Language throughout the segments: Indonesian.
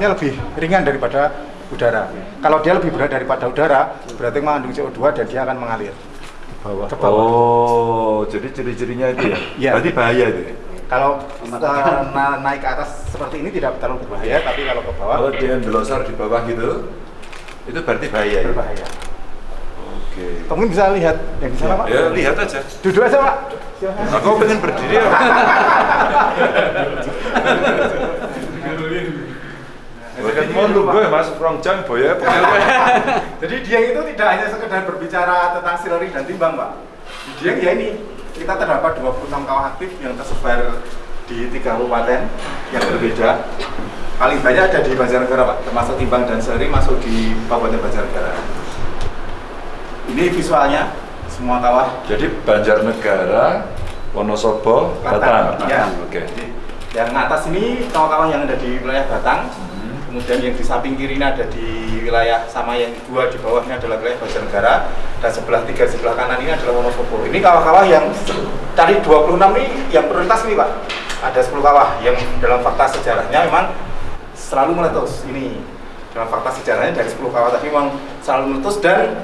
asapnya lebih ringan daripada udara. Kalau dia lebih berat daripada udara, berarti mengandung CO2 dan dia akan mengalir. Bawah. Ke bawah. Oh, jadi ciri-cirinya itu ya? Iya. Berarti bahaya itu ya? Kalau eh, na- naik ke atas seperti ini tidak terlalu berbahaya, tapi kalau ke bawah Kalau dia belosar di bawah gitu, itu berarti bahaya ya? berbahaya. Oke. Kamu bisa lihat yang di sana, Pak? Ya, lihat aja. Duduk aja, Pak. Aku pengen berdiri ya. mau lu gue masuk jam boya. Jadi Dieng itu tidak hanya sekedar berbicara tentang sileri dan timbang, Pak. Di Dieng ya ini, kita terdapat 26 kawah aktif yang tersebar di tiga kabupaten yang berbeda. Paling banyak ada di Banjarnegara, Pak. Termasuk timbang dan sileri masuk di Kabupaten Banjarnegara. Ini visualnya, semua kawah. Jadi Banjarnegara, Wonosobo, Batang. Ya. Oke. Jadi, Yang atas ini kawah-kawah yang ada di wilayah Batang. Kemudian yang di samping kiri ini ada di wilayah sama yang dua di bawahnya adalah wilayah Banjarnegara dan sebelah tiga sebelah kanan ini adalah Wonosobo. Ini kawah-kawah yang dari 26 ini yang prioritas ini Pak. Ada 10 kawah yang dalam fakta sejarahnya memang selalu meletus. Ini dalam fakta sejarahnya dari 10 kawah tadi memang selalu meletus dan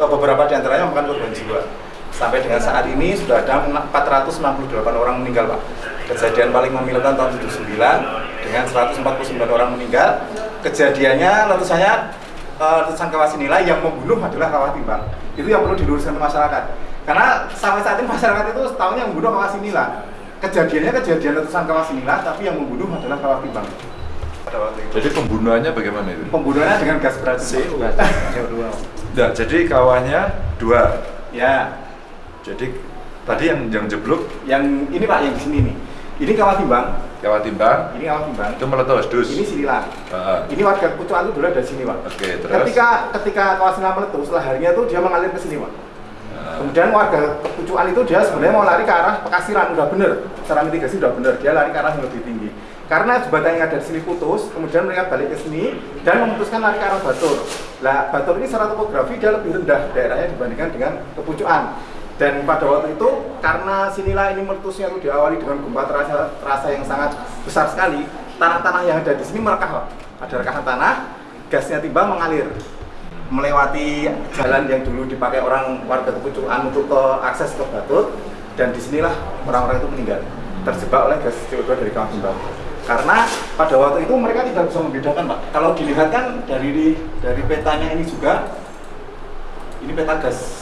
eh, beberapa di antaranya memakan korban jiwa. Sampai dengan saat ini sudah ada 468 orang meninggal Pak. Kejadian paling memilukan tahun 79 dengan 149 orang meninggal. Kejadiannya letusannya eh, letusan kawah sinilai yang membunuh adalah kawah timbang. Itu yang perlu diluruskan ke masyarakat. Karena sampai saat ini masyarakat itu setahun yang membunuh kawah sinila. Kejadiannya kejadian letusan kawah sinila, tapi yang membunuh adalah kawah timbang. Jadi pembunuhannya bagaimana itu? Pembunuhannya dengan gas beracun. CO2. Nah, jadi kawahnya dua. Ya, Jadi tadi yang yang jeblok yang ini Pak, yang di sini nih. Ini kawah timbang, kawah timbang ini kawah timbang. itu meletus dus. Ini sililan. Heeh. Ini warga Pucuan itu dulu dari sini, Pak. Oke, terus. Ketika ketika kawasan meletus, laharinya itu dia mengalir ke sini, Pak. Nah, Kemudian warga Pucuan itu dia sebenarnya mau lari ke arah Pekasiran, udah bener. Secara mitigasi udah bener, dia lari ke arah yang lebih tinggi. Karena jembatan yang ada di sini putus, kemudian mereka balik ke sini dan memutuskan lari ke arah Batur. Lah, Batur ini secara topografi dia lebih rendah daerahnya dibandingkan dengan Kepucuan. Dan pada waktu itu karena sinilah ini meletusnya itu diawali dengan gempa terasa, terasa yang sangat besar sekali, tanah-tanah yang ada di sini merekah. Ada rekahan tanah, gasnya timbang mengalir. Melewati jalan yang dulu dipakai orang warga Kepucuan untuk ke akses ke Batut dan di sinilah orang-orang itu meninggal terjebak oleh gas CO2 dari kawah timbang karena pada waktu itu mereka tidak bisa membedakan pak. Kalau dilihat kan dari dari petanya ini juga ini peta gas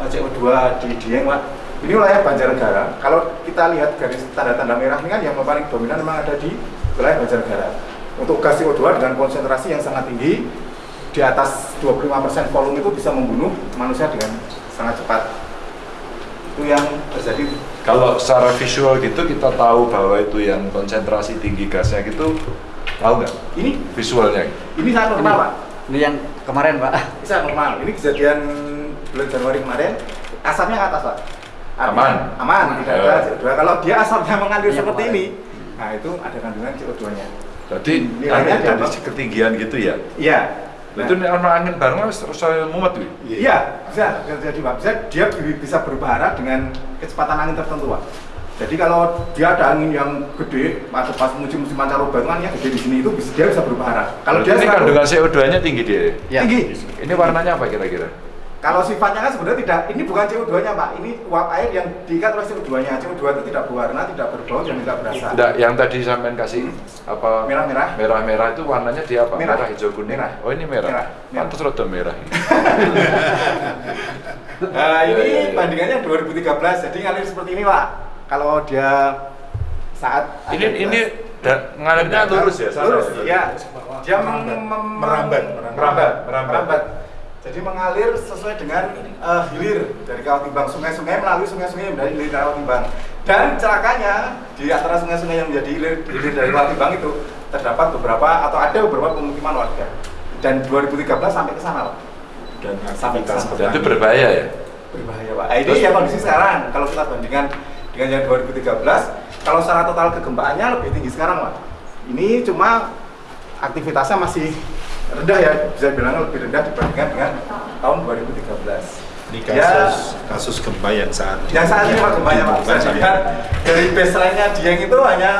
CO2 di Dieng pak ini wilayah Banjarnegara. Kalau kita lihat garis tanda-tanda merah ini kan yang paling dominan memang ada di wilayah Banjarnegara. Untuk gas CO2 dengan konsentrasi yang sangat tinggi di atas 25% volume itu bisa membunuh manusia dengan sangat cepat. Itu yang terjadi. Kalau secara visual gitu kita tahu bahwa itu yang konsentrasi tinggi gasnya gitu tahu nggak? Ini visualnya? ini sangat normal pak. Ini yang kemarin Pak. ini sangat normal. Ini kejadian bulan Januari kemarin asapnya ke atas pak Aman. aman tidak ada Ya. CO2 kalau dia asapnya mengalir yang seperti kemarin. ini nah itu ada kandungan CO2 nya Jadi Nilainya angin dari ketinggian gitu ya? iya Nah, itu ana angin bareng terus saya mumet tuh. Iya, bisa terjadi Pak. Bisa dia bi- bisa berubah arah dengan kecepatan angin tertentu Pak. Jadi kalau dia ada angin yang gede, atau pas musim-musim pancaroba itu kan yang gede di sini itu bisa, dia bisa berubah arah. Kalau dia ini kandungan CO2-nya tinggi dia. Ya. tinggi, Ini warnanya apa kira-kira? Kalau sifatnya kan sebenarnya tidak, ini bukan CO2-nya Pak, ini uap air yang diikat oleh CO2-nya. CO2 itu tidak berwarna, tidak berbau, dan tidak berasa. Enggak, yang tadi sampean kasih apa? Merah-merah. Merah-merah itu warnanya dia apa? Merah. hijau, kuning. Merah. Oh, ini merah. Merah. Merah. Pantes rada merah. Nah, ini bandingannya 2013, jadi ngalir seperti ini Pak. Kalau dia saat ini ini ngalirnya lurus ya, sana lurus ya? dia Merambat, merambat merambat. merambat jadi mengalir sesuai dengan eh, hilir dari kawah timbang sungai-sungai melalui sungai-sungai yang menjadi hilir dari kawah timbang dan celakanya di antara sungai-sungai yang menjadi hilir, hilir dari kawah timbang itu terdapat beberapa atau ada beberapa pemukiman warga dan 2013 sampai ke sana dan Sampai ke sana. Dan itu berbahaya ya. berbahaya Pak. Nah, ini ya kondisi sekarang kalau kita bandingkan dengan yang 2013 kalau secara total kegempaannya lebih tinggi sekarang Pak. Ini cuma aktivitasnya masih rendah ya bisa bilang lebih rendah dibandingkan dengan tahun 2013. ini Ya. kasus kasus gempa yang saat Yang saat ini Pak Pak, bisa Dibuka dilihat dari baseline-nya Dieng itu hanya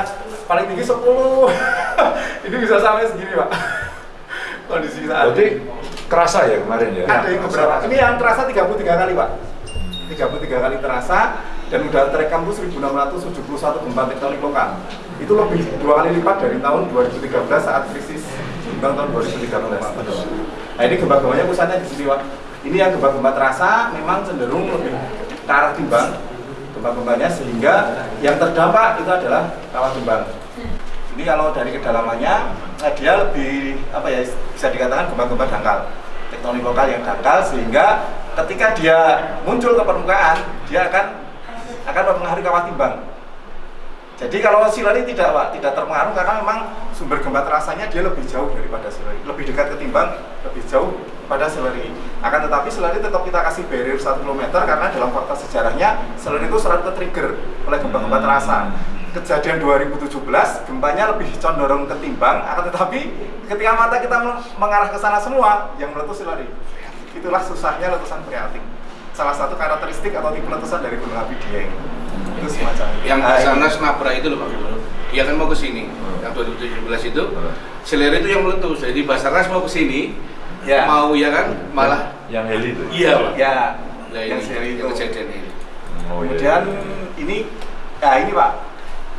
paling tinggi 10 ini bisa sampai segini Pak. Kondisi saat Berarti ini kerasa ya kemarin ya. ada yang beberapa. Ini yang terasa 33 kali Pak. 33 kali terasa dan udah terekam tuh 1671 gempa tektonik lokal. Itu lebih dua kali lipat dari tahun 2013 saat krisis gelombang tahun 2013 nah ini gempa-gempanya pusatnya di sini Pak. Ini yang gempa-gempa terasa memang cenderung lebih ke arah timbang gempa-gempanya sehingga yang terdampak itu adalah kawah timbang. Ini kalau dari kedalamannya eh, dia lebih apa ya bisa dikatakan gempa-gempa dangkal tektonik lokal yang dangkal sehingga ketika dia muncul ke permukaan dia akan akan mempengaruhi kawah timbang jadi kalau silari tidak pak tidak terpengaruh karena memang sumber gempa terasanya dia lebih jauh daripada silari lebih dekat ketimbang lebih jauh pada silari akan tetapi silari tetap kita kasih barrier 1 km karena dalam fakta sejarahnya silari itu selalu ke-trigger oleh gempa-gempa terasa. Kejadian 2017 gempanya lebih condorong ketimbang akan tetapi ketika mata kita mengarah ke sana semua yang meletus silari itulah susahnya letusan freatik. Salah satu karakteristik atau tipe letusan dari gunung api Dieng itu semacam itu. yang Nah, Basarnas nabrak itu loh Pak dia kan mau ke sini. Yang 2017 itu selir itu yang meletus. Jadi Basarnas mau ke sini Ya. mau ya kan? Malah yang heli itu. iya Pak. Ya. Nah, yang ini seri itu. yang kejadian ini. Oh, iya. kemudian ini nah ini pak.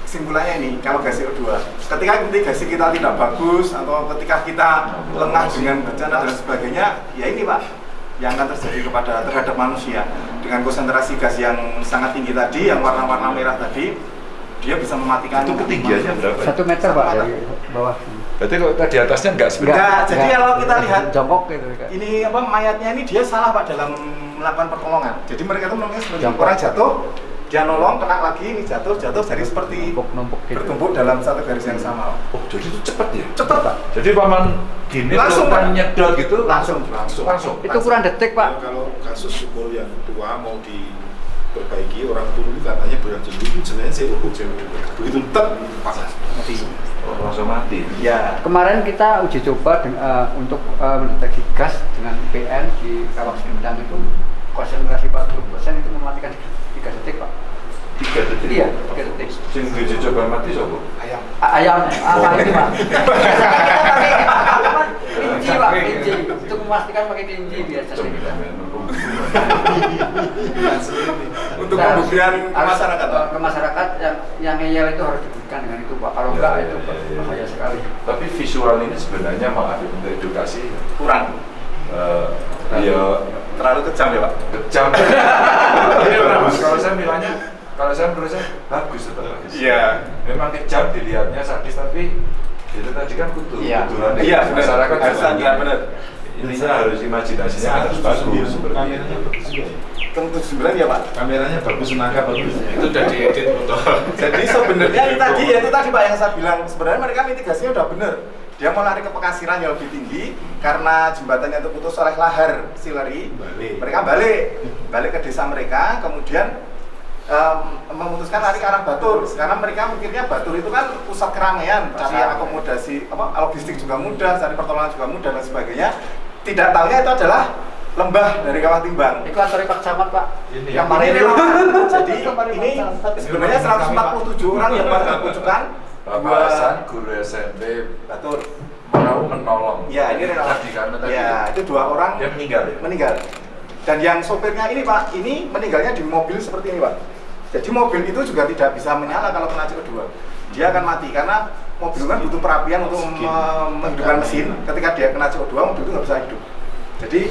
Kesimpulannya ini kalau gas CO2 ketika mitigasi kita tidak bagus atau ketika kita lengah dengan bencana dan sebagainya ya ini pak yang akan terjadi kepada terhadap manusia dengan konsentrasi gas yang sangat tinggi tadi yang warna-warna merah tadi dia bisa mematikan itu ketinggiannya berapa? ya? Satu meter pak dari bawah. Berarti kalau tadi atasnya enggak sebenarnya. Enggak, jadi kalau kita lihat jongkok gitu ini apa mayatnya ini dia salah pak dalam melakukan pertolongan. Jadi mereka tuh nolongnya seperti orang jatuh, dia nolong kena lagi ini jatuh jatuh jadi seperti numpuk-numpuk gitu. bertumpuk dalam satu garis yang sama. Oh, jadi itu cepat ya? Cepet pak, Jadi paman gini Langsung, kan nyedot gitu langsung langsung langsung. Itu ukuran detik pak. kalau kasus sumur yang tua mau diperbaiki orang turun katanya bulan Juli itu sebenarnya saya ukur begitu tet pasang mati. Oh, langsung mati. Ya, Kemarin kita uji coba deng- eh, untuk eh, mendeteksi gas dengan PN di kawah gendang itu konsentrasi 40% itu mematikan 3 detik pak. Tiga detik. Iya, 3 detik. Sing diuji coba mati sopo? ayam. A- Ayam apa ini pak? Kita pakai apa? Tinji pak, tinji. Untuk memastikan pakai tinji biasanya kita. Untuk pembuktian ke masyarakat. eh, ke masyarakat yang yang ngeyel itu harus dibuktikan dengan itu pak. Kalau Iya, enggak iya, itu iya, iya. bahaya sekali. Tapi visual ini sebenarnya maaf untuk edukasi Kurang, eh ya terlalu kejam ya pak. kejam. Iya, bagus. Kalau saya bilangnya kalau saya menurut saya bagus tetap bagus. Iya. Memang kejam dilihatnya sadis tapi itu tadi kan kutu. Iya. kuturan Iya, benar. masyarakat iya, benar. Intinya harus imajinasinya harus bagus seperti kameranya itu. bagus juga ya. Untuk sembilan ya pak. kameranya bagus menangkap bagus itu udah diedit foto Jadi sebenarnya ini tadi ya itu tadi Pak yang saya bilang sebenarnya mereka mitigasinya udah bener. Dia mau lari ke pekasiran yang lebih tinggi karena jembatannya terputus oleh lahar sileri. Balik. Mereka balik, balik ke desa mereka, kemudian em, memutuskan lari ke arah Batur. Sekarang mereka mikirnya Batur itu kan pusat keramaian, cari akomodasi, apa logistik juga mudah, cari pertolongan juga mudah dan sebagainya. Tidak tahunya itu adalah lembah dari kawah timbang. Itu kantor Pak Camat pak. Ini yang ya. kemarin Ini itu. memang- jadi ini sebenarnya 147 orang yang warga Pucukan Bapak Hasan, guru SMP Batur. mau menolong. Ya ini tadi Ya itu dua orang dia meninggal ya. meninggal. Dan yang sopirnya ini Pak, ini meninggalnya di mobil seperti ini Pak. Jadi mobil itu juga tidak bisa menyala kalau kena CO2. Dia akan mati karena mobil kan butuh perapian untuk me- menghidupkan mesin. Ketika dia kena CO2, mobil itu nggak bisa hidup. Jadi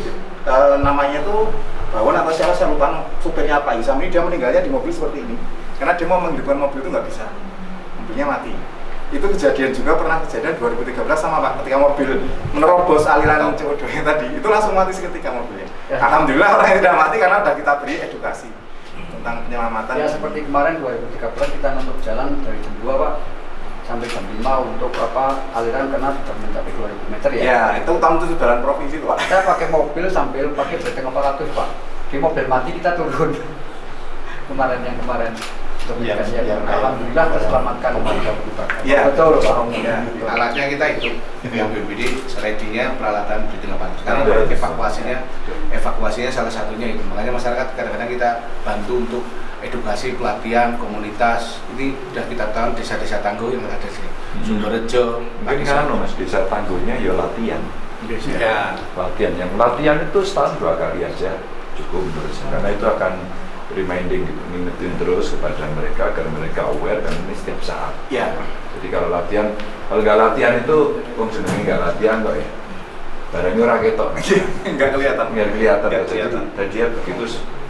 eh, namanya itu Bawon atau siapa saya lupa supirnya Pak Isam ini dia meninggalnya di mobil seperti ini. Karena dia mau menghidupkan mobil itu nggak bisa, mobilnya mati. Itu kejadian juga pernah kejadian 2013 sama Pak ketika mobil menerobos aliran CO2 nya tadi itu langsung mati seketika mobilnya. Ya. Alhamdulillah orang yang tidak mati karena sudah kita beri edukasi tentang penyelamatan. Ya seperti kemarin 2013 kita nutup jalan dari jam 2 pak sampai jam 5 untuk apa aliran karena sudah mencapai 2000 meter ya. Ya, itu tahun itu jalan provinsi Pak. Kita pakai mobil sambil pakai beteng 400 pak. Di mobil mati kita turun. kemarin yang kemarin yang- alhamdulillah terselamatkan. Iya. betul pak. Iya. alatnya kita itu. Yang BPD ready-nya peralatan breathing apparatus sekarang evakuasinya. Evakuasinya salah satunya itu. Makanya masyarakat kadang-kadang kita bantu untuk edukasi pelatihan komunitas. Ini sudah kita tahu desa-desa tangguh yang ada di sini. Sumberjo Mungkin kan mas desa tangguhnya ya latihan. ya Latihan yang latihan itu setahun dua kali aja cukup menurut saya. Karena itu akan reminding ngingetin terus kepada mereka agar mereka aware kan ini setiap saat. Iya. Jadi kalau latihan, kalau nggak latihan itu, wong jenenge nggak latihan kok ya. Barangnya ora ketok. Enggak kelihatan. Nggak kelihatan. Nggak Jadi, kelihatan. dan dia begitu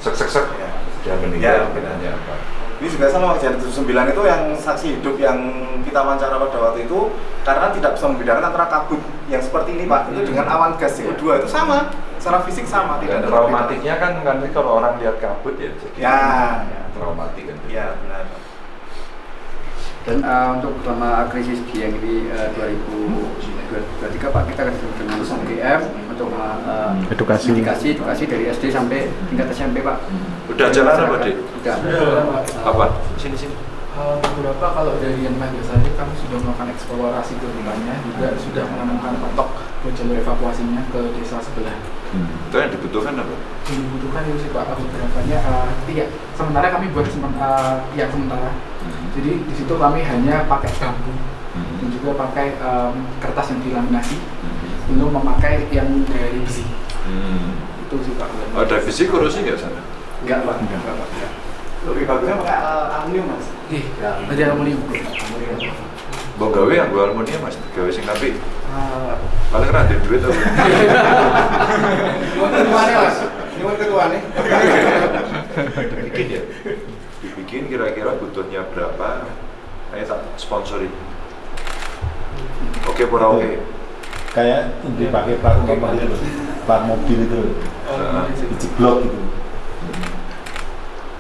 sek sek sek Ya. dia Ya, meninggal bedanya apa? Ini juga sama kejadian 79 itu yang saksi hidup yang kita wawancara pada waktu itu karena tidak bisa membedakan antara kabut yang seperti ini Pak itu dengan awan gas CO2 itu sama secara fisik sama Dan tidak traumatiknya kan kan kalau orang lihat kabut ya jadi Ya. traumatik kan. Iya benar. Dan eh, untuk selama krisis di yang ini eh, 2023 Pak kita akan dengan UGM untuk eh, Edukasi. edukasi edukasi dari SD sampai tingkat SMP Pak. Udah jalan apa, Dik? Sudah. Apa? Sini sini. Hal beberapa kalau dari yang lain biasanya kami sudah melakukan eksplorasi ke depannya juga sudah menemukan patok buat jalur evakuasinya ke desa sebelah. Itu yang dibutuhkan apa? Yang dibutuhkan itu sih pak beberapanya uh, iya sementara kami buat semen, uh, ya sementara. Jadi di situ kami hanya pakai bambu dan juga pakai um, kertas yang dilaminasi belum memakai yang dari besi. Hmm. Itu sih pak. Ada visi korupsi nggak sana? Enggak Pak. Enggak Pak. Enggak. Lebih bagusnya pakai aluminium Mas. Ih, dari aluminium. Mau gawe yang gue aluminium mas, gawe sing api. Uh, Paling kan ada duit apa? Ini ketuanya Mas. Ini ketuanya. Bikin ya. Dibikin kira-kira butuhnya berapa? Ayo tak sponsori. Oke, pura oke. Kayak dipakai plat nomor itu? plat mobil itu. Nah, dijeblok gitu.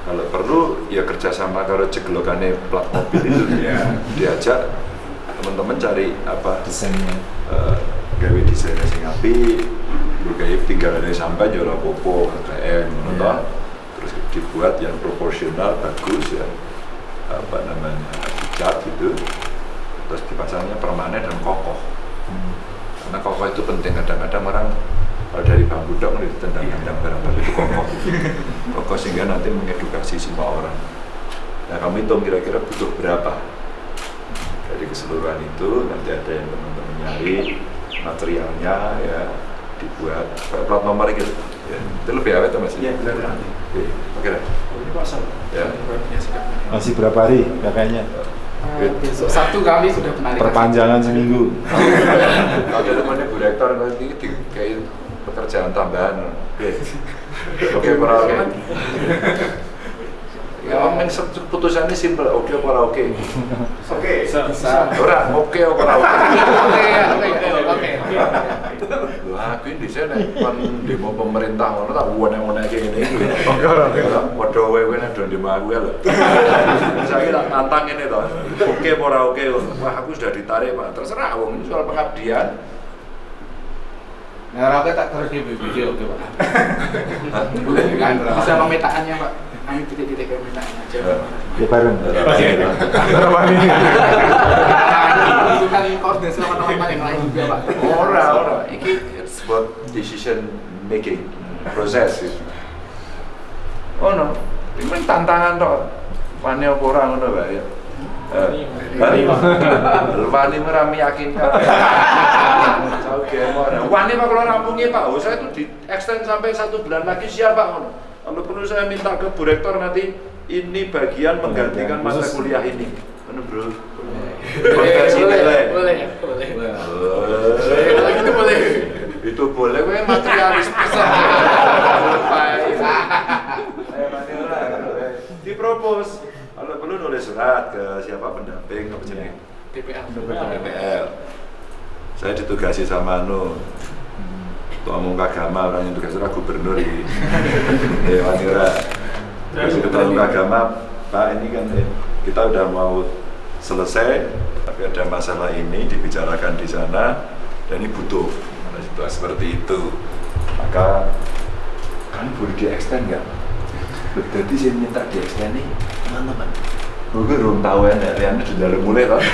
Kalau perlu ya kerjasama kalau jeglokannya plat mobil itu ya diajak teman-teman cari apa desainnya. eh, gawe desainnya sing api gawe tinggalannya sampah ora popo KKN toh. terus dibuat yang proporsional bagus ya apa namanya dicat gitu. Terus dipasangnya permanen dan kokoh karena kokoh itu penting. Kadang-kadang orang kalau dari bambu dok nih tendang-tendang barang tapi itu kokoh. Kokoh sehingga nanti mengedukasi semua orang. Nah kamu hitung kira-kira butuh berapa? Dari keseluruhan itu nanti ada yang teman-teman nyari materialnya ya dibuat. Plat nomor gitu. Ya, itu lebih awet mas? Iya benar. oke oke. Pasal. ya. Ya, masih berapa hari? Kakaknya Uh, besok Sabtu kami sudah penarikan. perpanjangan seminggu. Kalau ada temannya bu rektor nanti di kayak pekerjaan tambahan. Oke para oke. Ya men putusannya simpel. Oke para oke? Oke. Bisa. ora oke para oke Oke, oke, oke, Lho aku ini sana kan demo pemerintah ngono tak wone-wone kayak ngene iki. Oke oke. Padha wewe nek do demo aku ya lho. Saya tak nantang ini toh. Oke apa ora oke? Wah aku sudah ditarik Pak. Terserah wong ini soal pengabdian. nah rakyat tak terus di BPD oke pak Bisa pemetaannya pak. Kami titik-titik pemetaannya aja. ya bareng Itu kan koordinasi sama teman-teman yang lain juga pak. Ora ora. Iki about decision making proses. Oh no. Ini tantangan toh. Wani apa ora ngono wae ya. Eh, Hah? Wani ora meyakinkan. Oke, Wani pak kalau rampungnya Pak, oh saya itu di extend sampai satu bulan lagi siap Pak. ngono. Kalau perlu saya minta ke Bu Rektor nanti ini bagian menggantikan mata kuliah ini. Mana bro? Boleh, Konversi boleh, nilai. boleh, boleh. Eh, Kalau gitu boleh. itu boleh. Gue materialis bisa dipropos. Kalau perlu nulis surat ke siapa pendamping apa jenis. DPL. DPL saya ditugasi sama anu Ketua Umum Kagama orang yang tugas ora gubernur ini. Ya wanira terus Ketua Umum Kagama Pak ini kan eh, kita udah mau selesai tapi ada masalah ini dibicarakan di sana dan ini butuh Nah, situasi seperti itu. Maka kan boleh di extend nggak? Jadi saya minta di extend nih teman-teman. Gue belum tahu ya, Rian sudah mulai kan?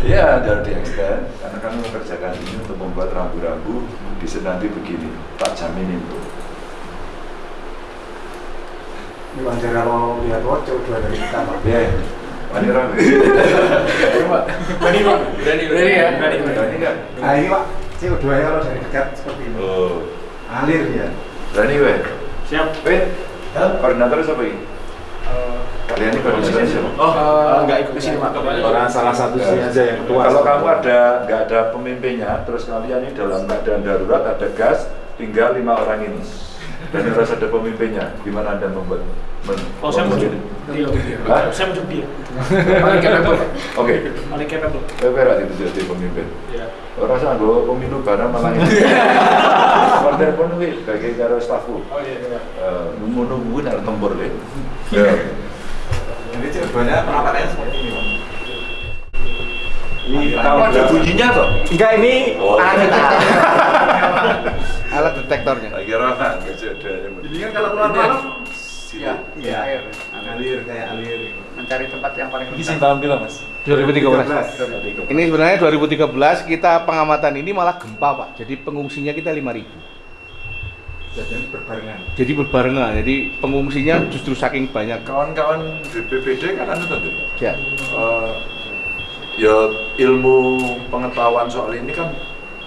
Iya, jadi di extend kami mengerjakan ini untuk membuat rambu-rambu di sini nanti begini, tak jamin itu. Ini wajar kalau lihat wajah udah dari kita pak. Ya, rambu. Berani Pak. Berani berani ya. Berani. Berani nggak? Nah ini pak, CO2 nya kalau dari dekat seperti ini. Oh, Alir ya. berani weh. Siap. Weh, koordinator siapa ini? Kalian ini koordinator siapa? Oh, enggak ikut ke sini Pak. Orang salah satu sini aja yang ketua. Kalau kamu ada nggak ada pemimpinnya, terus kalian ini dalam keadaan darurat ada gas, tinggal lima orang ini. Dan harus ada pemimpinnya. Gimana anda membuat? Men Oh, saya ini? Hah? Saya muncul dia. Paling capable. Oke, Paling capable. saya berat itu jadi pemimpin. Ya. Orang rasa gue pemilu barang malah ini. Order pun wih, bagi karo stafku. Oh iya iya. Eh, Nunggu-nunggu nak tempur deh. Ya. Jadi CO2 nya penampakannya seperti ini pak. Ini Tahu ada bunyinya toh? Enggak ini Oh, alat iya. Alat detektornya. Tak kira kan. Jadi kan kalau keluar malam, Iya, iya air. alir kayak alir. Mencari tempat yang paling Ini tahun bila mas? 2013. Ini sebenarnya 2013 kita pengamatan ini malah gempa pak. Jadi pengungsinya kita 5000. Jadi berbarengan. Jadi berbarengan. Jadi pengungsinya justru saking banyak. Kawan-kawan BPBD kan anu tentu. Ya. Eh, ya ilmu pengetahuan soal ini kan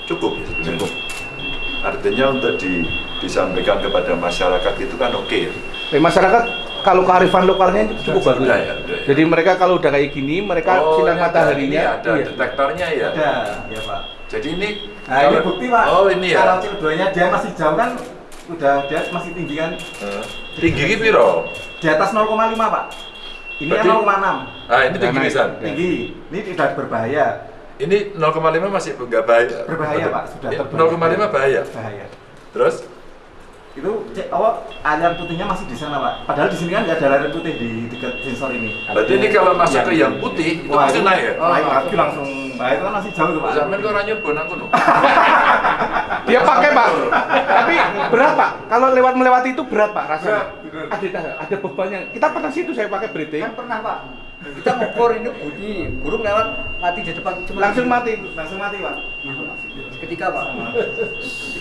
cukup ya sebenarnya. Cukup. Artinya untuk di, disampaikan kepada masyarakat itu kan oke ya. Tapi masyarakat kalau kearifan lokalnya itu cukup bagus. Ya, ya. Jadi mereka kalau udah kayak gini, mereka Oh, sinar mataharinya ini ada iya. detektornya ya. Ada, ya pak. Jadi ini Nah ini bukti pak. Oh ini ya. Kalau CO2 nya dia masih jauh kan, udah dia masih tinggi kan. Eh, tinggi ki piro? Di atas 0,5 pak. Ini Berarti- yang 0,6. Ah, ini tinggi pisan. Ya. Tinggi. Ini tidak berbahaya. Ini 0,5 masih nggak bahaya. Berbahaya, Pak. Sudah Ya, terbahaya. 0,5 bahaya. Bahaya. Terus Itu cek oh aliran putihnya masih di sana pak. Padahal di sini kan nggak ada aliran putih di dekat sensor ini. berarti ini kalau masuk ke yang putih itu Wah, pasti itu- naik ya? Naik lagi langsung. Nah itu kan masih jauh tuh pak. Zaman kok ora nyoba nang kono. Dia pakai pak. Tapi berat pak. Kalau lewat melewati itu berat pak rasanya. Berat, berat. Ada ada bebannya. Kita pernah situ saya pakai breathing. Kan pernah pak. kita ngukur ini bunyi burung lewat mati di depan cuma Langsung mati. Langsung mati pak. Ketika pak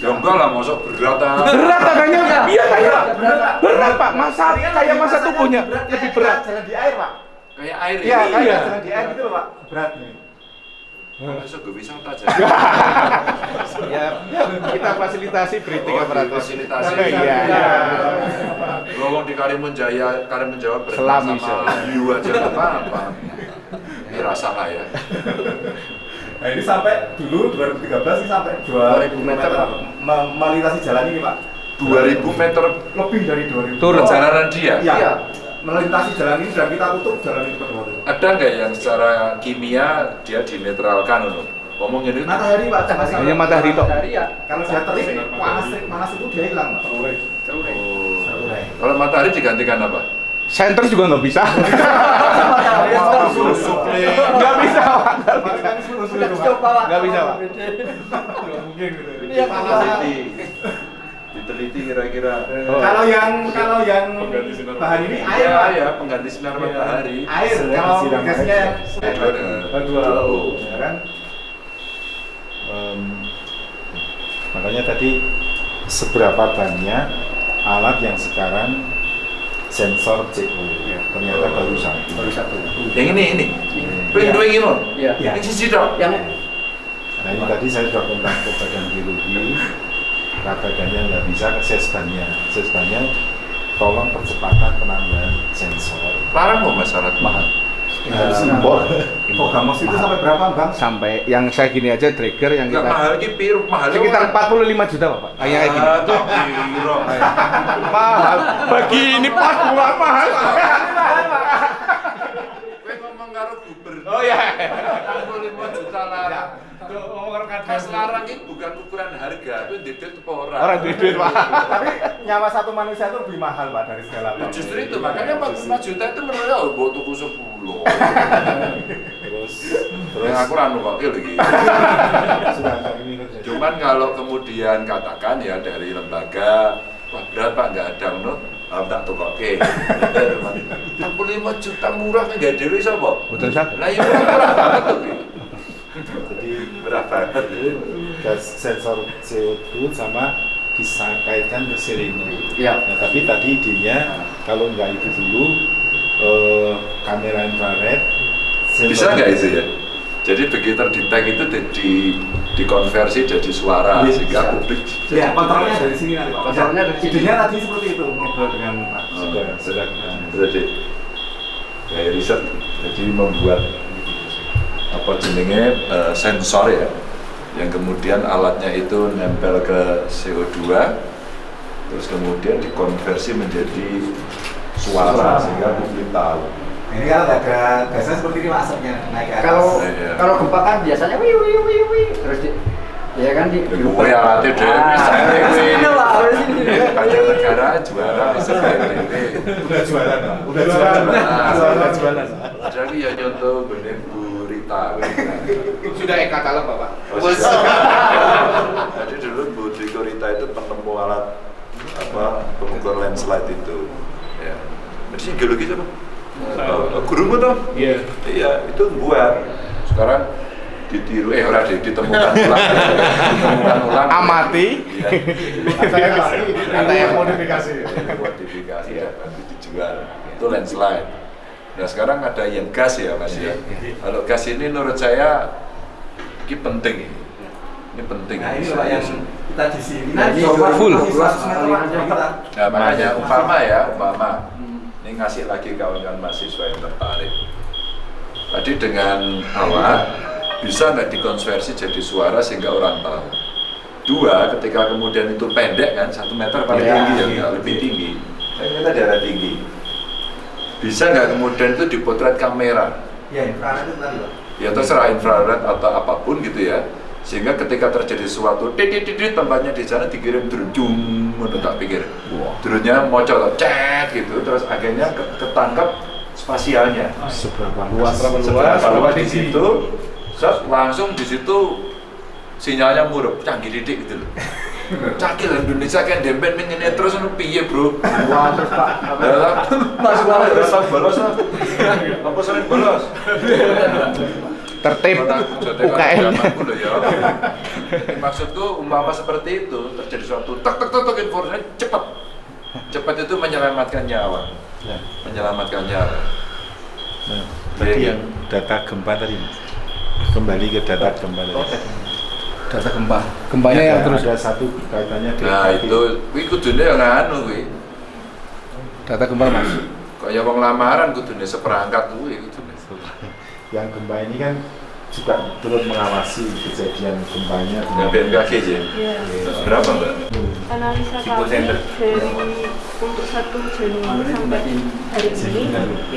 Ya enggak lah, masuk berat ah. Berat adanya. Iya kayak berat. berat pak. Masa kayak masa tubuhnya berat, lebih berat. Jalan di air pak. Kayak air Iya ini. kayak Iya. jalan di air gitu pak. Berat nih. Masuk gue wisata aja. Ya kita fasilitasi breathing Oh, aparatus. fasilitasi. Iya. iya. Ngomong di Karimun Jaya, Karimun Jawa Selam sama bisa. hiu aja nggak apa-apa. Ini rasa lah ya. Nah ini sampai dulu 2013 ini sampai 2000 meter pak. Me- melintasi jalan ini pak. 2000 meter Lebih dari 2000. Turun. perjalanan dia. Iya. Melintasi jalan ini dan kita tutup jalan itu kedua itu. Ada nggak yang secara kimia dia dinetralkan loh? Ngomong ini Matahari pak. Hanya matahari tok. matahari ya Kalau dia terik panas terik panas itu dia hilang pak. Oh. Kalau matahari digantikan apa? Center juga nggak bisa. Nggak bisa pak. Nggak bisa, Pak. Gitu. ini yang. Diteliti kira-kira. Oh. Kalau yang kalau yang bahan ini air Iya, pak. ya, pengganti sinar matahari. Air kalau gasnya Dua. kan. Em, makanya tadi seberapa banyak alat yang sekarang sensor CO ternyata baru satu. baru satu Yang ini ini. Pengen dua ini. Iya. Yang sisi dong. yang Nah ini tadi saya sudah kontak ke badan biologi, badannya nggak bisa ke sesbannya. Sesbannya tolong percepatan penambahan sensor. Larang mau masalah mahal. Nah, Impor. Programos itu sampai berapa bang? Sampai yang saya gini aja trigger yang Enggak kita mahal ki pir mahal. sekitar 45 juta Pak. Kayak kayak gini. Ah, kira. Mahal. Bagi ini pas bukan mahal. Kowe ngomong karo gubernur. Oh iya. 45 juta. Ngomong karo Mas larang itu bukan ukuran harga, itu detail itu orang. Orang duit duit pak. Tapi nyawa satu manusia itu lebih mahal pak dari segala Ya, apa. justru itu makanya 45 juta itu menurut aku buat tuku 10 terus yang aku ranu kok lagi kerja cuman kalau kemudian katakan ya dari lembaga wah berat pak nggak ada menurut Alam tak tuh oke 65 juta murah kan nggak dewi siapa? Betul sak. lah ya murah banget tuh jadi murah banget itu gas sensor CO2 sama disangkaitkan ke sirine. Iya. Nah, tapi tadi idenya kalau nggak itu dulu eh, kamera infrared sensor- bisa nggak itu ya? jadi begitu terdetek itu di, dikonversi jadi suara Bisa. sehingga publik Ya kontrolnya dari sini nanti pak. Kontrolnya dari sini. Idenya tadi seperti itu ngobrol dengan Pak. sudah sudah jadi kayak riset jadi membuat apa jenenge eh, sensor ya yang kemudian alatnya itu nempel ke CO2 terus kemudian dikonversi menjadi suara sehingga publik tahu Ini kan ada gasnya seperti ini asapnya naik ke atas. Kalau Iya. kalau gempa kan biasanya wih wih wih wih terus di ya kan di Gue yang latih deh, bisa. Sini lah, sini. banyak negara juara bisa kayak udah jualan Pak. udah jualan udah jualan jadi ya contoh benih burita Sudah eka kalem Bapak. Jadi dulu Bu Diko Rita itu penemu alat apa pengukur landslide itu. Ya. Jadi geologi siapa? Uh, gurumu toh? Iya. Iya, itu buat. Sekarang ditiru eh ora di- ditemukan ulang. ditemukan ulang. Amati. Iya. saya ada yang modifikasi Iya, modifikasi ya, nanti dijual. Itu landslide. Nah sekarang ada yang gas ya mas ya. Kalau gas ini menurut saya ini penting ini. Ini penting. Nah ini pak yang kita di sini. Nah, ini coba full. kasih 100 meter pak. Jadi kita Nah, makanya umpama ya, umpama ini ngasih lagi kawan-kawan mahasiswa yang tertarik. Tadi dengan alat bisa nggak dikonversi jadi suara sehingga orang tahu. Dua, ketika kemudian itu pendek kan, satu meter paling Ya, tinggi ya, nggak lebih tinggi. Saya kita daerah tinggi. Bisa nggak kemudian itu dipotret kamera? ya infrared itu tadi pak. ya terserah infrared atau apa pun gitu ya sehingga ketika terjadi sesuatu titit titit tempatnya di sana dikirim drone menurut tak pikir. Drone-nya mocok cet gitu terus akhirnya ke- ketangkap spasialnya. Seberapa luas? seberapa luas? di situ set, langsung di situ sinyalnya murup canggih didik gitu loh. Cakil Indonesia kan dempet ini terus nu piye bro? Wah, terus Pak. masuk bolos bolos apa sering bolos Tertib UKM. ya. Maksudku umpama seperti itu terjadi suatu tek tek tek informasi cepat. Cepat itu menyelamatkan nyawa. Ya. Menyelamatkan nyawa. Nah, tadi Iya, yang data gempa tadi kembali ke data gempa tadi Data gempa. Gempanya yang terus ada satu kaitannya dengan Nah itu, kuwi kudune yang anu kuwi. data gempa Mas. Kaya wong lamaran kudune seperangkat kuwi. Yang gempa ini kan juga turut mengawasi kejadian gempanya Dengan BMKG aja. Iya. Berapa mbak? Analisa kami dari untuk 1 Januari sampai hari ini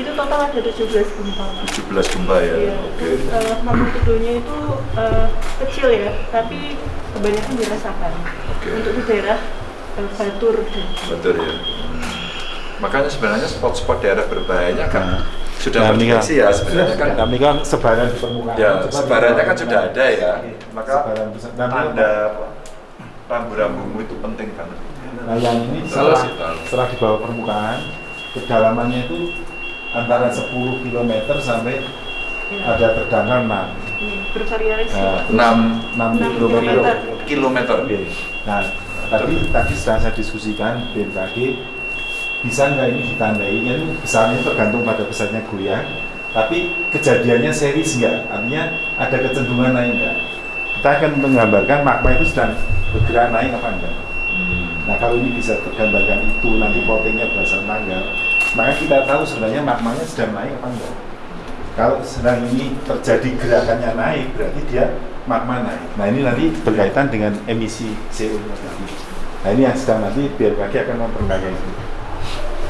itu total ada 17 gempa. 17 gempa ya. Iya. Oke. Uh, magnitudonya itu eh, kecil ya, tapi kebanyakan dirasakan. Oke. Untuk di daerah eh, Batur Betul ya. Makanya sebenarnya spot-spot daerah berbahayanya kan sudah Nah, kan- terdeteksi ya sebenarnya kan kami kan sebaran di permukaan Ya, sebarannya kan sudah ada ya. Maka. Nah, tanda rambu-rambumu itu penting banget. Nah yang ini Salah setelah, setelah di bawah permukaan, kedalamannya itu antara 10 km sampai ya, ada terdangkal 6 ini bervariasi. Nah, Pak. 6 6 Enam km. kilometer. kilometer. Oke. Nah, tadi tadi sedang saya diskusikan BMKG bisa nggak ini ditandai? Kan besarnya tergantung pada besarnya goyang tapi kejadiannya series nggak? Artinya ada kecenderungan naik nggak? Kita akan menggambarkan magma itu sedang bergerak naik apa enggak. Hmm. nah kalau ini bisa tergambarkan itu nanti plottingnya berdasar tanggal. Maka kita tahu sebenarnya magmanya sedang naik apa enggak. Kalau sedang ini terjadi gerakannya naik berarti dia magma naik. Nah ini nanti berkaitan dengan emisi CO nya tadi. Nah ini yang sedang nanti BMKG akan memperkaya itu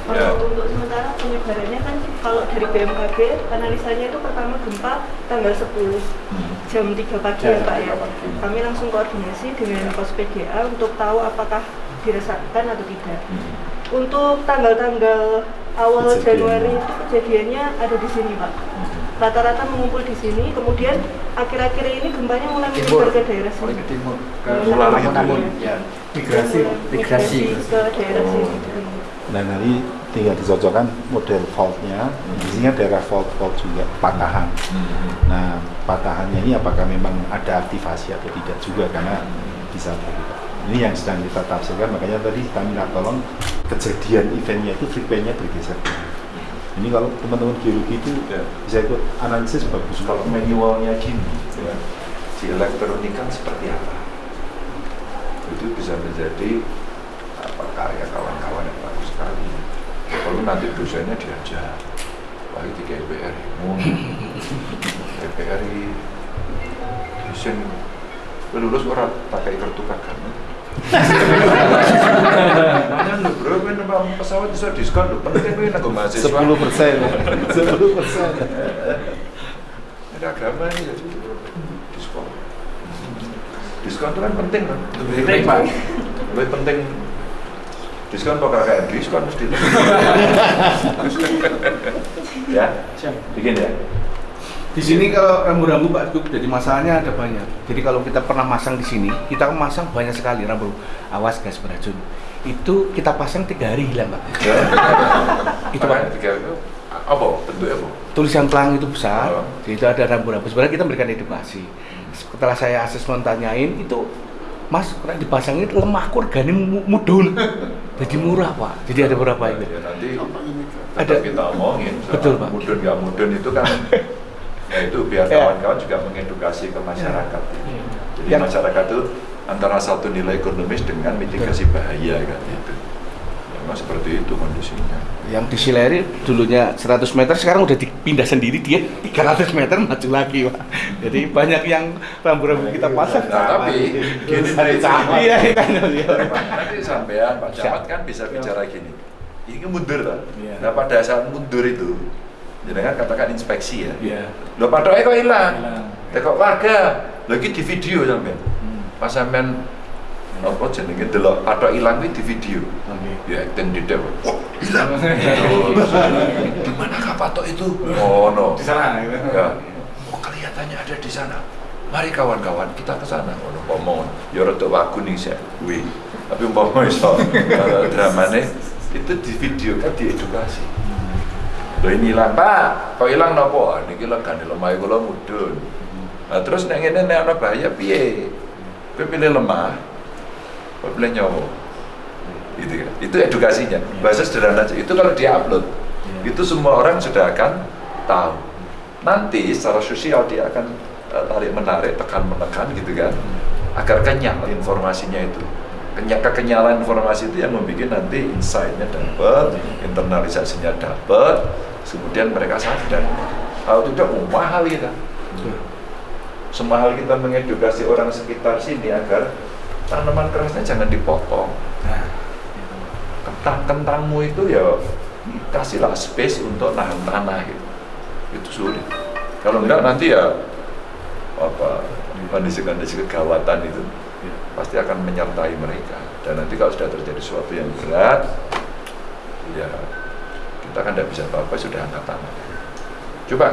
Kalau Ya. untuk sementara penyebarannya kan kalau dari BMKG analisanya itu pertama gempa tanggal 10 jam 3 pagi ya Pak ya. Kami langsung koordinasi dengan pos PGA untuk tahu apakah dirasakan atau tidak. Untuk tanggal-tanggal awal Kejadian. Januari itu kejadiannya ada di sini Pak. Rata-rata mengumpul di sini, kemudian akhir-akhir ini gempanya mulai menyebar ke daerah sini. ke timur ke timur. ya Migrasi. migrasi ke daerah sini. Nah nanti tinggal dicocokkan model faultnya. Di sini kan daerah fault fault juga patahan. Nah patahannya ini apakah memang ada aktivasi atau tidak juga karena bisa berbeda. Ini yang sedang kita tafsirkan makanya tadi kita minta tolong kejadian eventnya itu frekuensinya bergeser. Ini kalau teman-teman geologi itu Ya. bisa ikut analisis bagus. Kalau manualnya gini, ya, si elektronika seperti apa? Itu bisa menjadi apa karya kawan-kawan yang bagus sekali. Kalau nanti dosennya diajar, wah itu kayak PRI, PRI, dosen lulus orang pakai kartu. Mana lu bro, numpak pesawat bisa diskon lu, penting gue nanggung mahasiswa. 10 persen, 10 persen. Ada agama ini jadi diskon. Diskon itu kan penting kan. Lebih Penting, Pak. Lebih penting diskon kok kakak diskon mesti. ya, bikin ya. Di sini kalau rambu-rambu Pak Gub, jadi masalahnya ada banyak. Jadi kalau kita pernah masang di sini, kita masang banyak sekali rambu. Awas gas beracun. Itu kita pasang tiga hari hilang Pak. Ya. Itu, Pak. tiga itu apa? Bentuknya apa? Tulisan pelang itu besar. Oh. Jadi itu ada rambu-rambu. Sebenarnya kita memberikan edukasi. Setelah saya asesmen tanyain itu Mas, kena dipasangin lemah mu- mudun. Jadi murah, Pak. Jadi ada berapa itu? Ya, nanti Ada. kita omongin. Betul, Pak. Mudun nggak mudun itu kan ya itu biar Ya. kawan-kawan juga mengedukasi ke masyarakat. Jadi Yang- masyarakat itu antara satu nilai ekonomis dengan mitigasi bahaya kan itu. Memang seperti itu kondisinya. Yang di Sileri dulunya 100 meter sekarang udah dipindah sendiri dia 300 meter maju lagi pak. Jadi banyak yang rambu-rambu kita pasang. Nah, tapi gini Dari camat. Iya iya iya. nanti sampean Pak Camat kan bisa bicara gini. Ini kan mundur kan? Nah pada saat mundur itu, jangan katakan inspeksi ya. Iya. Lo patoknya kok hilang. Hilang. Tekok warga, lagi di video sampean. Pas sampean apa jenenge delok patok hilang kuwi di video. Ya acting di dewa. Wah, hilang. Di manakah patok itu? Oh no. di sana gitu. Ya. Oh kelihatannya ada di sana. Mari kawan-kawan kita ke sana. Oh, umpama ya rada wagu nih saya. Wih. Tapi umpama iso dramane itu di video kan diedukasi. Loh ini hilang, Pak. Kok hilang nopo? Ah, Niki legane lemah kula mudun. Nah, terus nek ngene nek ana bahaya piye? Kowe pilih lemah. Pilih nyawa. Gitu kan. Itu edukasinya. Bahasa sederhana aja. Itu kalau dia-upload, itu semua orang sudah akan tahu. Nanti secara sosial dia akan eh, tarik menarik, tekan menekan gitu kan. Agar kenyal informasinya itu. Kenya, kekenyalan informasi itu yang membuat nanti insight-nya dapat, internalisasinya dapat, kemudian mereka sadar. Kalau tidak, oh, mahal kita. Semahal kita mengedukasi orang sekitar sini agar tanaman kerasnya jangan dipotong. Kentang kentangmu itu ya kasihlah space untuk nahan tanah gitu. Itu sulit. Kalau enggak nanti ya apa kondisi-kondisi kegawatan itu pasti akan menyertai mereka. Dan nanti kalau sudah terjadi sesuatu yang berat, ya kita kan tidak bisa apa-apa sudah angkat tangan. Coba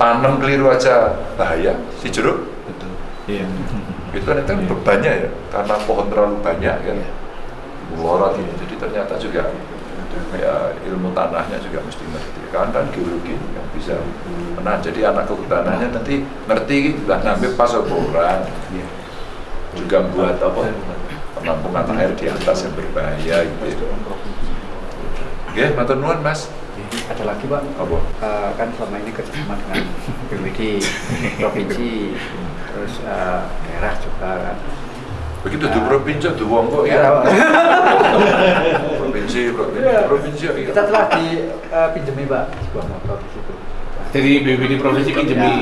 tanam keliru aja bahaya si jeruk. Iya. itu kan itu kan bebannya ya karena pohon terlalu banyak kan. Melorot ini jadi ternyata juga ya ilmu tanahnya juga mesti ngerti kan dan geologi yang bisa nah jadi anak kehutanannya nanti ngerti lah ngambil pas orang juga buat apa? Penampungan air di atas yang berbahaya gitu. Oke, matur nuwun Mas. Ada lagi Pak, Apa? Eh, kan selama ini kerjasama dengan BPD, provinsi, terus eh, daerah juga kan. Begitu di provinsi, di wong kok ya. Ya, Pak. Provinsi, provinsi, Iya. provinsi ya. Kita telah dipinjemi Pak sebuah motor di situ. Jadi BPD provinsi pinjemi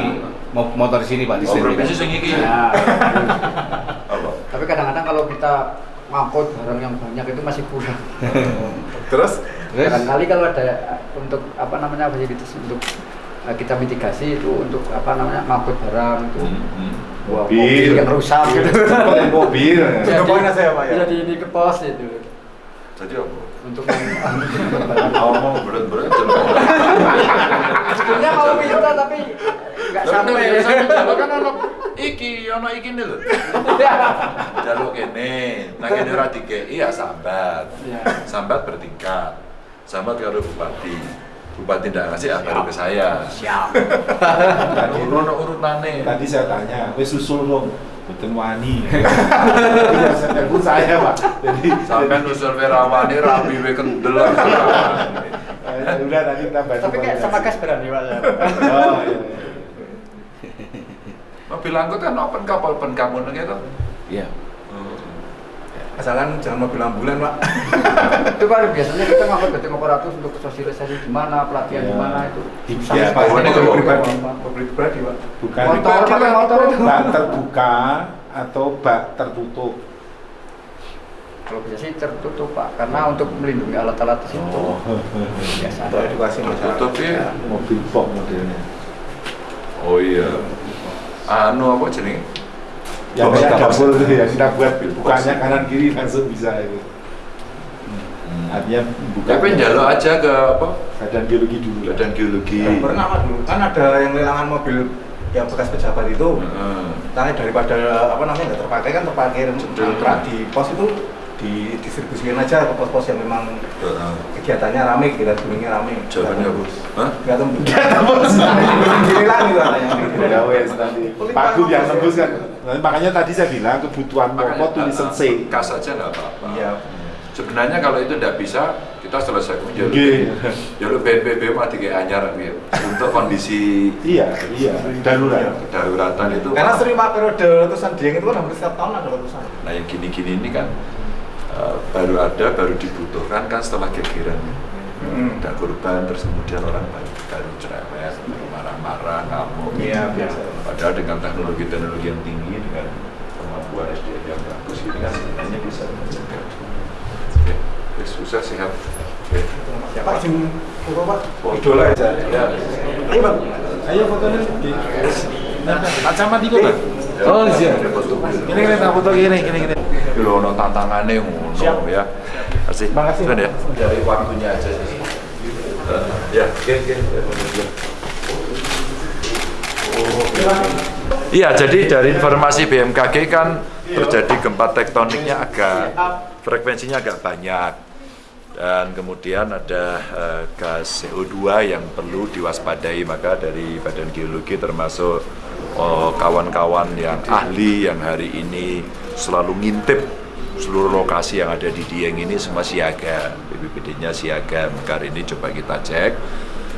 mo- motor di sini Pak di Oh, sini. provinsi sing iki. Nah, Apa? tapi kadang-kadang kalau kita ngangkut barang yang banyak itu masih kurang. Terus Terus? Barangkali kalau ada eh, untuk apa namanya fasilitas untuk eh, kita mitigasi itu untuk apa namanya ngangkut barang itu Hmm, Wah, Mobil. yang rusak gitu. Pakai mobil. Jadi- saya, Pak, ya? Jadi ini ke pos itu Jadi apa? untuk Ngomong berat-berat sebetulnya mau minta tapi nggak sampai. Jaluk kan ono iki, ono iki nih lho. Jaluk kene, nah kene ora dikei ya sambat. Iya. Sambat bertingkat. Sambat karo bupati. Bupati ndak ngasih ah baru ke saya. Siap. Tadi, Ono urutane. tadi saya tanya, wes susul dong. Betul wani. Iya, saya pak. Jadi Sampai nusul Werawani rapi we kendel. Eh, udah tadi kita bantu. Tapi kayak sama gas berani pak. ya. Oh iya. iya. Mobil angkut kan open kapal open kamu gitu. Iya. Asalkan jangan mobil ambulan, Pak. itu kan biasanya kita ngangkut beteng operatus untuk sosialisasi di mana, pelatihan di Iya. mana itu. Susah ya. Pak, ini Mobil kalau pribadi, Pak. mobil pribadi, Pak. Bukan Motor, pakai motor itu. bak terbuka atau bak tertutup. Kalau biasa sih tertutup pak, karena untuk melindungi alat-alat di situ. Oh, Biasa. Untuk edukasi masyarakat. Tutup ya. mobil box modelnya. Oh iya. Anu apa jenenge? Yang box. dapur itu ya, kita buat bukannya kanan kiri langsung bisa itu. Artinya bukan Tapi njaluk aja ke apa? badan biologi dulu. Badan geologi. Ya, pernah Pak dulu. Kan ada yang lelangan mobil yang bekas pejabat itu. Heeh. Tanya daripada apa namanya nggak terpakai kan terpakai kontrak di pos itu didistribusikan aja ke pos-pos yang memang kegiatannya rame, kita gunungnya rame. Jawabannya? Hah? Nggak tembus. Nggak tembus. Gini lagi gitu katanya. Ya wes tadi. Pak Gub yang nembus kan. Nah, makanya tadi saya bilang kebutuhan pokok tulisan C. Kas aja nggak apa-apa. Iya. Sebenarnya kalau itu tidak bisa, kita selesaikan jalur Oke. jalur BNPB mati kayak anyar gitu. Untuk kondisi Iya, iya. Darurat. kedaruratan itu. Karena sering periode letusan Dieng itu kan hampir setiap tahun ada letusan. Nah yang gini-gini ini kan eh, baru ada, baru dibutuhkan kan setelah gegeran. Hmm. Ada korban, terus kemudian orang baru, baru cerewet, baru marah-marah, ngamuk. Iya, biasa. Padahal dengan teknologi-teknologi yang tinggi, dengan kemampuan SDM yang bagus, ini kan sebenarnya bisa mencegah. Oke, oke, susah sehat. Oke. Ya Pak, Jim foto Pak. Oh. Idola aja. Ya. Ayo Bang. Ayo fotonya di Pak Camat itu kan? Oh iya. Foto. Ini kita tak foto gini, gini, gini. Ini loh, ono tantangannya ngono ya. Kasih. Makasih. Sudah ya. Dari waktunya aja sih. Eh, ya, oke, oke. Ya, Iya, jadi dari informasi BMKG kan terjadi gempa tektoniknya agak frekuensinya agak banyak. Dan kemudian ada eh, gas CO2 yang perlu diwaspadai maka dari Badan Geologi termasuk oh, kawan-kawan yang ahli yang hari ini selalu ngintip seluruh lokasi yang ada di Dieng ini semua siaga BPBD-nya siaga. Maka hari ini coba kita cek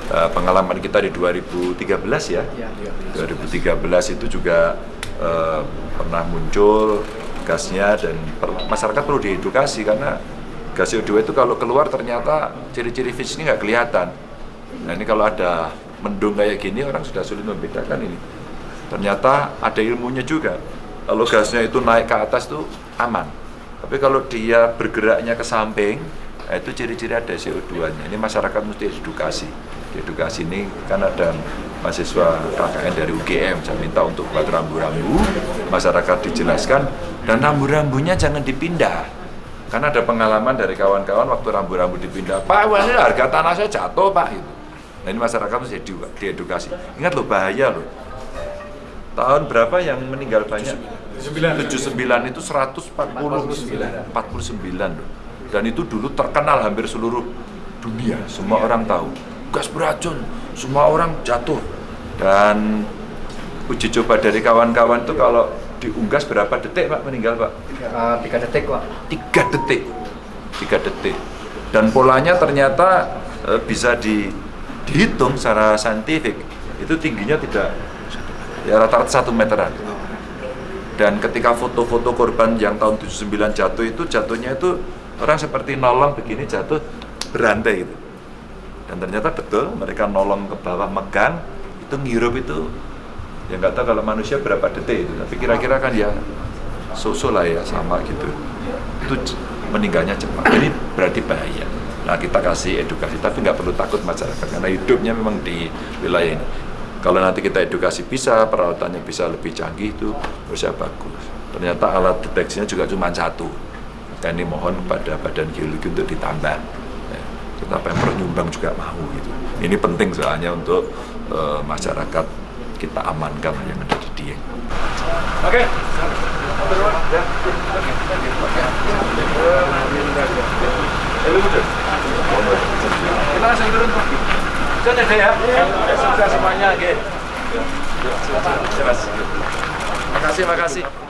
Eh, pengalaman kita di 2013 ya Iya, iya. 2013 itu juga eh, pernah muncul gasnya dan per- masyarakat perlu diedukasi karena gas CO2 itu kalau keluar ternyata ciri-ciri fisiknya nggak kelihatan. Nah ini kalau ada mendung kayak gini orang sudah sulit membedakan ini. Ternyata ada ilmunya juga. Kalau gasnya itu naik ke atas itu aman. Tapi kalau dia bergeraknya ke samping, nah itu ciri-ciri ada CO2-nya. Ini masyarakat mesti edukasi. Di edukasi ini kan ada mahasiswa KKN dari UGM, saya minta untuk buat rambu-rambu, masyarakat dijelaskan, dan rambu-rambunya jangan dipindah. Karena ada pengalaman dari kawan-kawan waktu rambu-rambu dipindah, Pak, ini harga tanah saya jatuh, Pak. Gitu. Nah ini masyarakat harus diedu- diedukasi. Ingat loh, bahaya loh. Tahun berapa yang meninggal banyak? 79 itu 149 49 loh. Dan itu dulu terkenal hampir seluruh dunia, semua orang tahu. Gas beracun, semua orang jatuh. Dan uji coba dari kawan-kawan itu kalau diunggas berapa detik Pak meninggal Pak? Eh, tiga detik pak. tiga detik tiga detik dan polanya ternyata eh, bisa di, dihitung secara saintifik itu tingginya tidak ya rata-rata satu meteran dan ketika foto-foto korban yang tahun 79 jatuh itu jatuhnya itu orang seperti nolong begini jatuh berantai gitu dan ternyata betul mereka nolong ke bawah megang itu ngirup itu ya nggak tahu kalau manusia berapa detik itu tapi kira-kira kan ya so lah ya sama gitu itu meninggalnya cepat ini berarti bahaya Nah kita kasih edukasi, tapi nggak perlu takut masyarakat karena hidupnya memang di wilayah ini. Kalau nanti kita edukasi bisa, perawatannya bisa lebih canggih itu bisa bagus. Ternyata alat deteksinya juga cuma satu. Dan ini mohon pada badan geologi untuk ditambah. Kita pemprov nyumbang juga mau gitu. Ini penting soalnya untuk eh, masyarakat kita amankan yang ada di Dieng. Oke. Kita langsung turun ada ya? Semuanya, oke. Terima kasih, makasih.